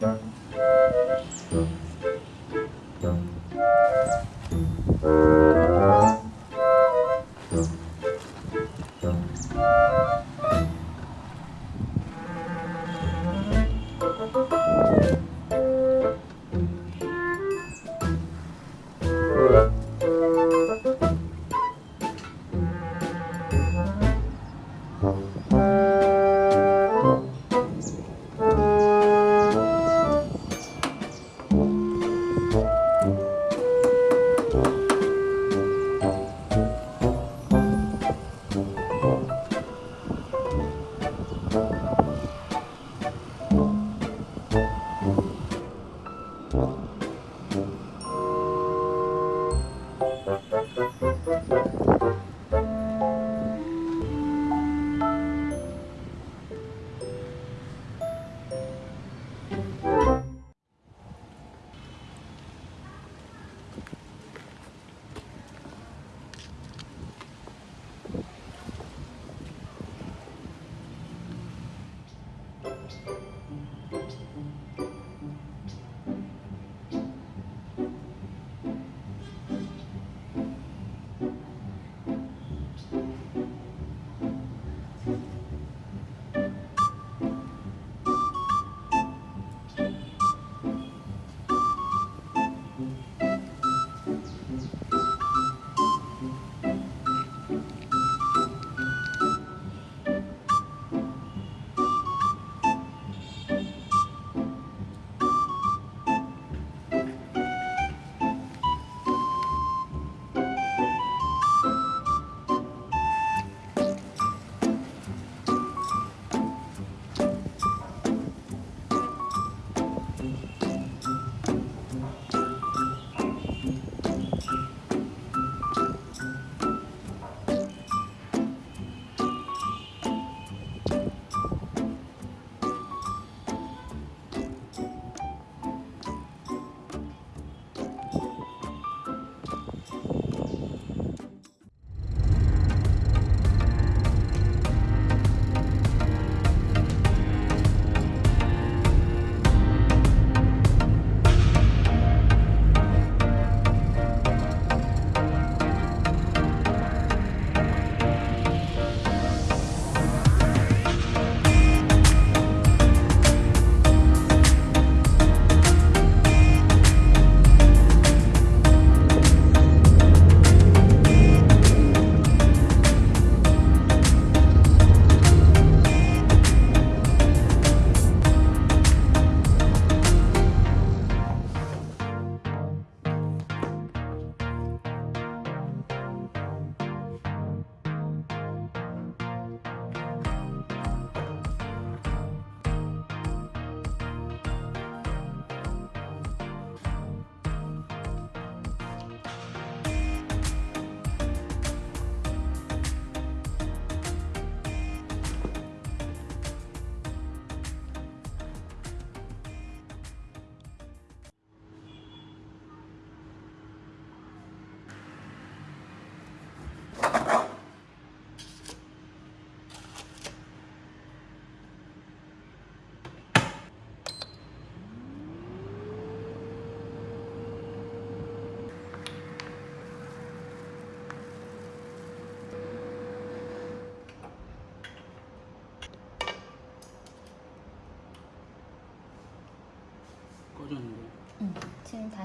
꺼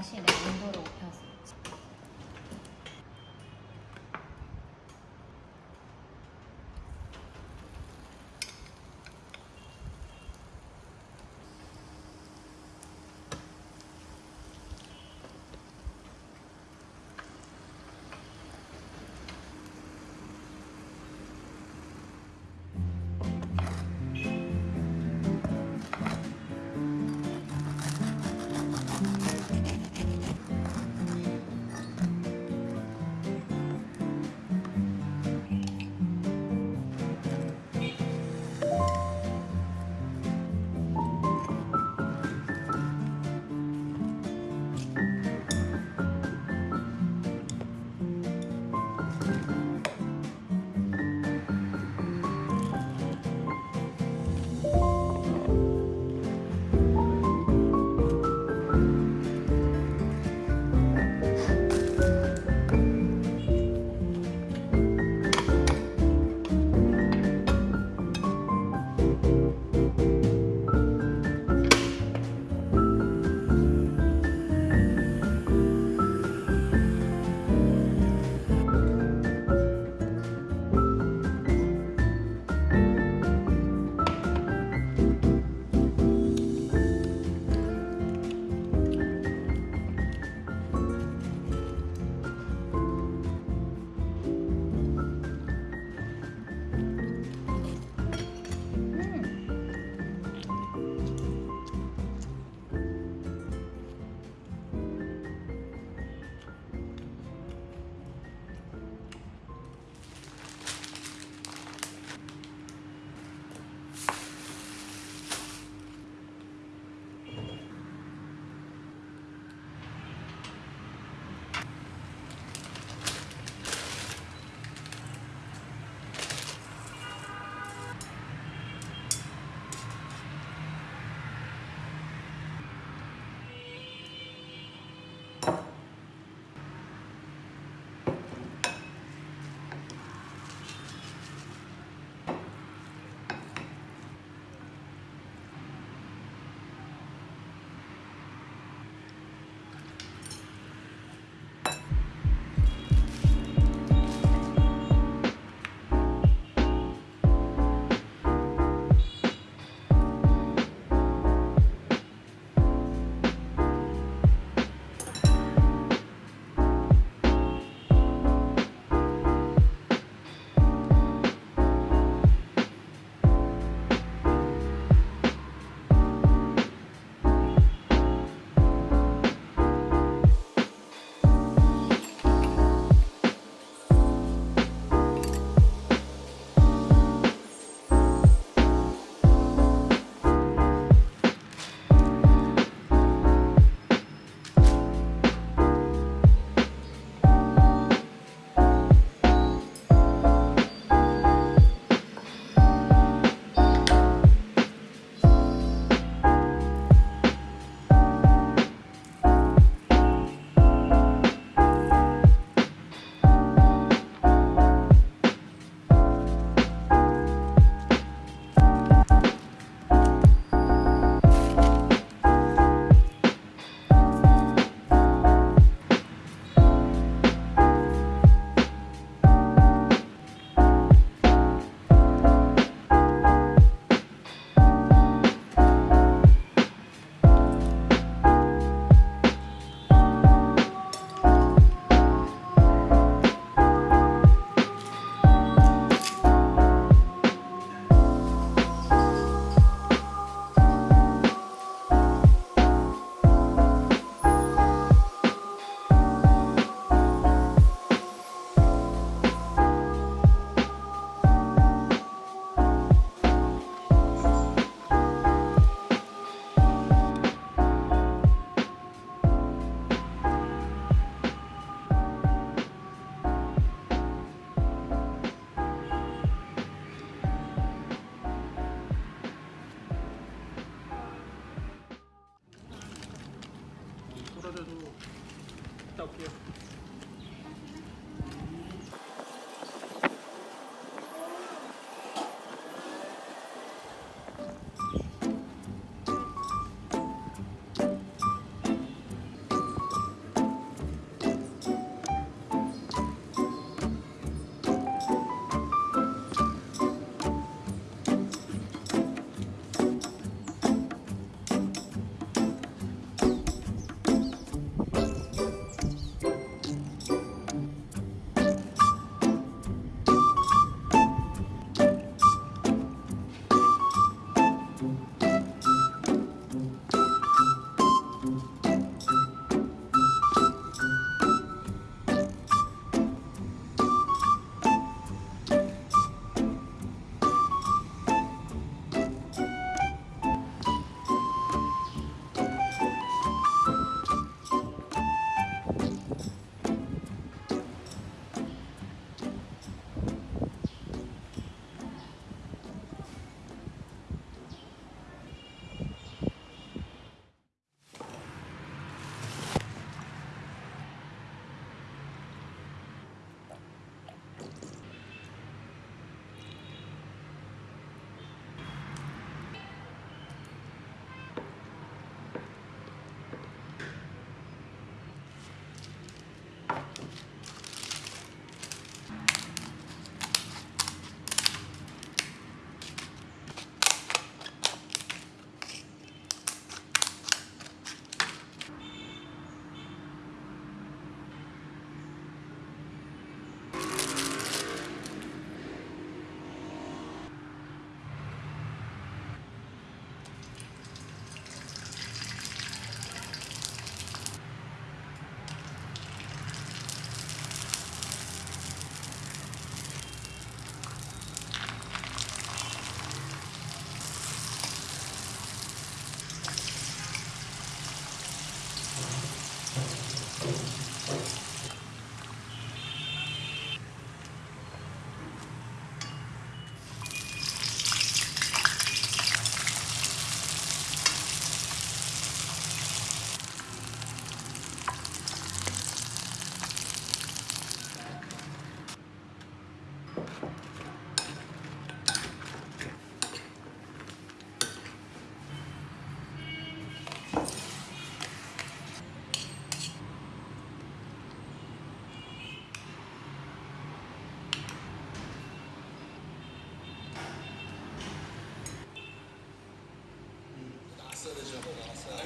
자신의 온도를 높여서.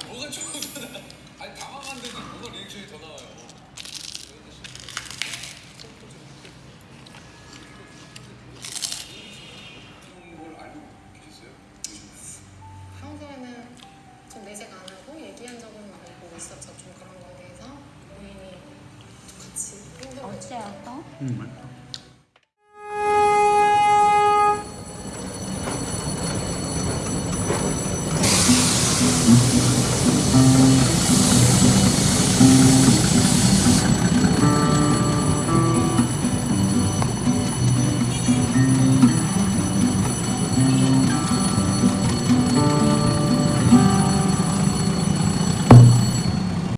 뭐가 좋은 거야? 아니 당황한 데는 뭐가 리액션이 더 나와요.